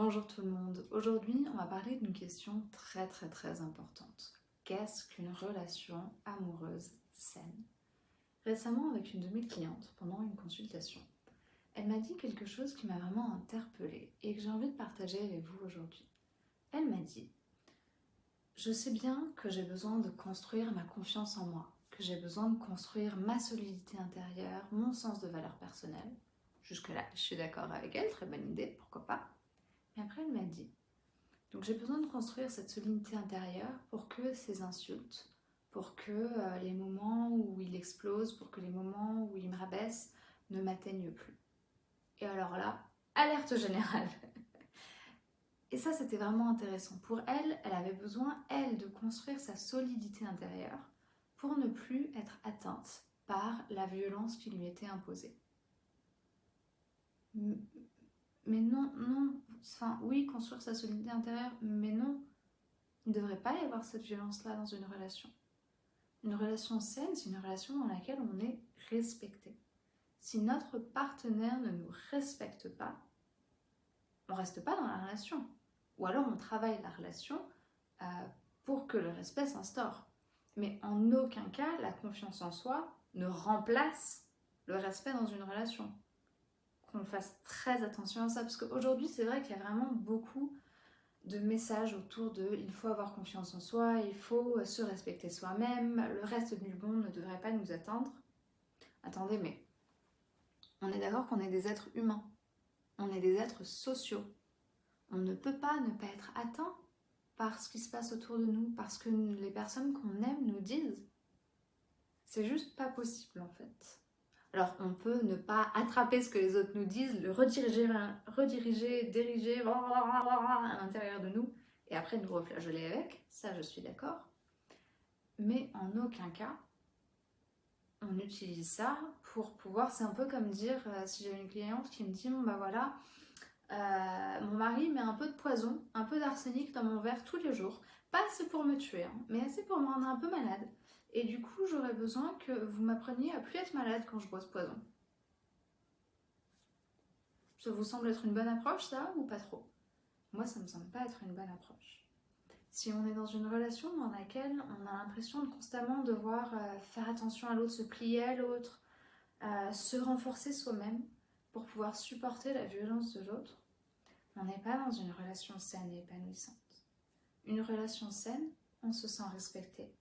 Bonjour tout le monde. Aujourd'hui, on va parler d'une question très très très importante. Qu'est-ce qu'une relation amoureuse saine? Récemment, avec une de mes clientes, pendant une consultation, elle m'a dit quelque chose qui m'a vraiment interpellée et que j'ai envie de partager avec vous aujourd'hui. Elle m'a dit Je sais bien que j'ai besoin de construire ma confiance en moi, que j'ai besoin de construire ma solidité intérieure, mon sens de valeur personnelle. Jusque-là, je suis d'accord avec elle, très bonne idée, pourquoi pas? Mais après, elle m'a dit Donc j'ai besoin de construire cette solidité intérieure pour que ces insultes, pour que euh, les moments où il explose, pour que les moments où il me rabaisse ne m'atteignent plus. Et alors là, alerte générale Et ça, c'était vraiment intéressant. Pour elle, elle avait besoin, elle, de construire sa solidité intérieure pour ne plus être atteinte par la violence qui lui était imposée. Mais non, non, enfin oui, construire sa solidité intérieure, mais non, il ne devrait pas y avoir cette violence-là dans une relation. Une relation saine, c'est une relation dans laquelle on est respecté. Si notre partenaire ne nous respecte pas, on reste pas dans la relation. Ou alors on travaille la relation euh, pour que le respect s'instaure. Mais en aucun cas, la confiance en soi ne remplace le respect dans une relation. Qu'on fasse très attention à ça, parce qu'aujourd'hui, c'est vrai qu'il y a vraiment beaucoup de messages autour de il faut avoir confiance en soi, il faut se respecter soi-même, le reste du monde ne devrait pas nous attendre. Attendez, mais on est d'accord qu'on est des êtres humains, on est des êtres sociaux. On ne peut pas ne pas être atteint par ce qui se passe autour de nous, parce que les personnes qu'on aime nous disent. C'est juste pas possible en fait. Alors on peut ne pas attraper ce que les autres nous disent, le rediriger, rediriger diriger à l'intérieur de nous et après nous reflageoler avec, ça je suis d'accord. Mais en aucun cas, on utilise ça pour pouvoir, c'est un peu comme dire, euh, si j'ai une cliente qui me dit, bon bah voilà, euh, mon mari met un peu de poison, un peu d'arsenic dans mon verre tous les jours. Pas assez pour me tuer, hein, mais assez pour me rendre un peu malade. Et du coup, j'aurais besoin que vous m'appreniez à plus être malade quand je bois ce poison. Ça vous semble être une bonne approche, ça, ou pas trop? Moi, ça me semble pas être une bonne approche. Si on est dans une relation dans laquelle on a l'impression de constamment devoir euh, faire attention à l'autre, se plier à l'autre, euh, se renforcer soi-même pour pouvoir supporter la violence de l'autre, on n'est pas dans une relation saine et épanouissante. Une relation saine, on se sent respecté,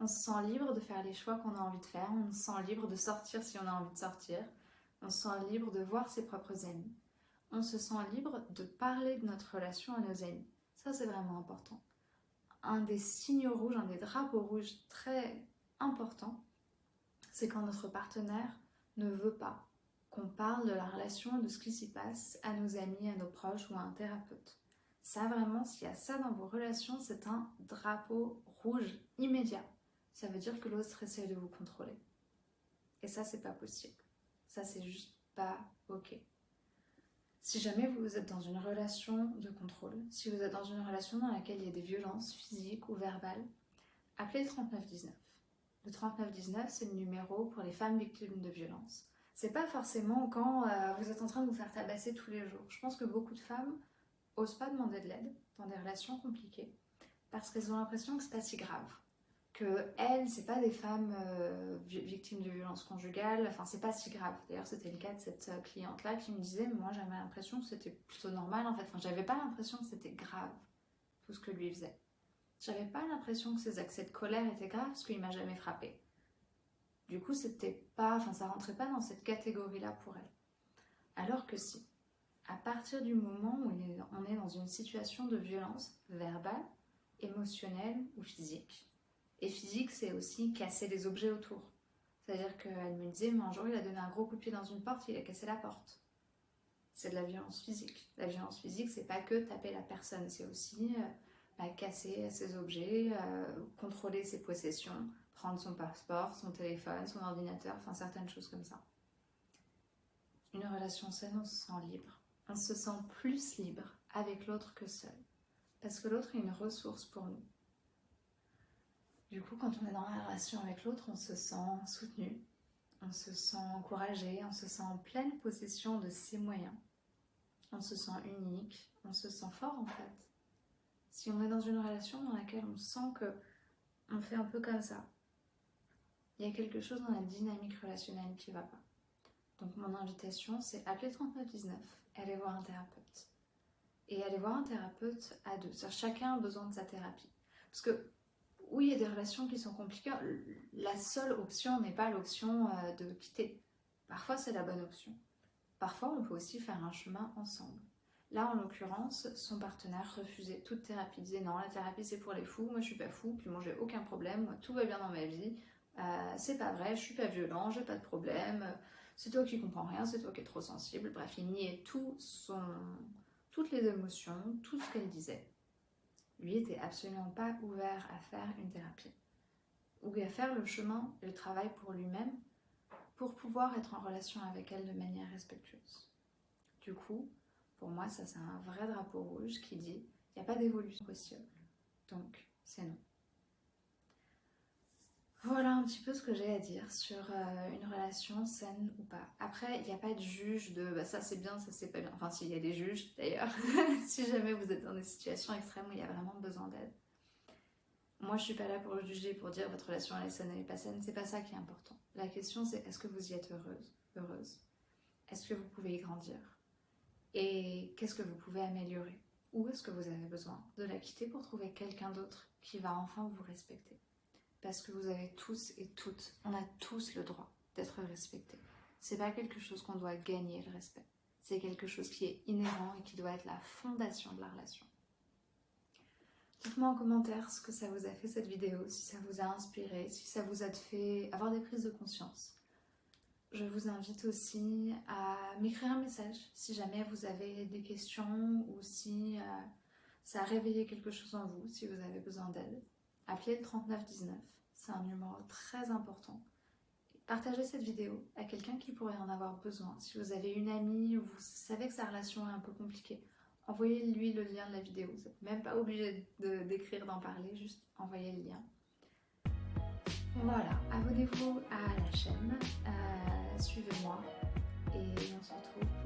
on se sent libre de faire les choix qu'on a envie de faire, on se sent libre de sortir si on a envie de sortir, on se sent libre de voir ses propres amis, on se sent libre de parler de notre relation à nos amis. Ça, c'est vraiment important. Un des signaux rouges, un des drapeaux rouges très importants, c'est quand notre partenaire ne veut pas qu'on parle de la relation, de ce qui s'y passe à nos amis, à nos proches ou à un thérapeute. Ça vraiment, s'il y a ça dans vos relations, c'est un drapeau rouge immédiat. Ça veut dire que l'autre essaie de vous contrôler. Et ça, c'est pas possible. Ça, c'est juste pas ok. Si jamais vous êtes dans une relation de contrôle, si vous êtes dans une relation dans laquelle il y a des violences physiques ou verbales, appelez le 3919. Le 3919, c'est le numéro pour les femmes victimes de violences c'est pas forcément quand euh, vous êtes en train de vous faire tabasser tous les jours. Je pense que beaucoup de femmes osent pas demander de l'aide dans des relations compliquées parce qu'elles ont l'impression que c'est pas si grave. Que elles, c'est pas des femmes euh, victimes de violences conjugales, enfin c'est pas si grave. D'ailleurs, c'était le cas de cette euh, cliente-là qui me disait, moi j'avais l'impression que c'était plutôt normal en fait. Enfin, j'avais pas l'impression que c'était grave tout ce que lui faisait. J'avais pas l'impression que ses accès de colère étaient graves parce qu'il m'a jamais frappé. Du coup, c'était pas, enfin, ça rentrait pas dans cette catégorie-là pour elle. Alors que si, à partir du moment où on est dans une situation de violence verbale, émotionnelle ou physique, et physique, c'est aussi casser les objets autour. C'est-à-dire qu'elle me disait, mais un jour, il a donné un gros coup de pied dans une porte, il a cassé la porte. C'est de la violence physique. La violence physique, c'est pas que taper la personne, c'est aussi euh, bah, casser ses objets, euh, contrôler ses possessions, prendre son passeport, son téléphone, son ordinateur, enfin certaines choses comme ça. Une relation saine, on se sent libre. On se sent plus libre avec l'autre que seul. Parce que l'autre est une ressource pour nous. Du coup, quand on est dans la relation avec l'autre, on se sent soutenu, on se sent encouragé, on se sent en pleine possession de ses moyens. on se sent unique, on se sent fort en fait. Si on est dans une relation dans laquelle on sent que on fait un peu comme ça, il y a quelque chose dans la dynamique relationnelle qui va pas. Donc mon invitation, c'est appeler 3919, aller voir un thérapeute. Et aller voir un thérapeute à deux. Chacun a besoin de sa thérapie. Parce que oui, il y a des relations qui sont compliquées. La seule option n'est pas l'option euh, de quitter. Parfois, c'est la bonne option. Parfois, on peut aussi faire un chemin ensemble. Là, en l'occurrence, son partenaire refusait toute thérapie. Il disait non, la thérapie c'est pour les fous, moi je suis pas fou, puis moi j'ai aucun problème, moi tout va bien dans ma vie, euh, c'est pas vrai, je suis pas violent, j'ai pas de problème, c'est toi qui comprends rien, c'est toi qui es trop sensible. Bref, il niait tout toutes les émotions, tout ce qu'elle disait. Lui était absolument pas ouvert à faire une thérapie ou à faire le chemin, le travail pour lui-même pour pouvoir être en relation avec elle de manière respectueuse. Du coup, pour moi, ça c'est un vrai drapeau rouge qui dit il n'y a pas d'évolution possible. Donc, c'est non. Voilà un petit peu ce que j'ai à dire sur euh, une relation saine ou pas. Après, il n'y a pas de juge de bah, ça c'est bien, ça c'est pas bien. Enfin, s'il y a des juges d'ailleurs, si jamais vous êtes dans des situations extrêmes où il y a vraiment besoin d'aide. Moi, je suis pas là pour juger, pour dire votre relation elle est saine, elle est pas saine. C'est pas ça qui est important. La question c'est est-ce que vous y êtes heureuse, heureuse? Est-ce que vous pouvez y grandir? Et qu'est-ce que vous pouvez améliorer? Ou est-ce que vous avez besoin de la quitter pour trouver quelqu'un d'autre qui va enfin vous respecter? Parce que vous avez tous et toutes, on a tous le droit d'être respecté. C'est pas quelque chose qu'on doit gagner le respect. C'est quelque chose qui est inhérent et qui doit être la fondation de la relation. Dites-moi en commentaire ce que ça vous a fait cette vidéo, si ça vous a inspiré, si ça vous a fait avoir des prises de conscience. Je vous invite aussi à m'écrire un message si jamais vous avez des questions ou si euh, ça a réveillé quelque chose en vous, si vous avez besoin d'aide. Appelez le 3919 c'est un numéro très important. Partagez cette vidéo à quelqu'un qui pourrait en avoir besoin. Si vous avez une amie ou vous savez que sa relation est un peu compliquée, envoyez-lui le lien de la vidéo. Vous n'êtes même pas obligé d'écrire, d'en parler, juste envoyez le lien. Voilà, abonnez-vous à la chaîne, euh, suivez-moi et on se retrouve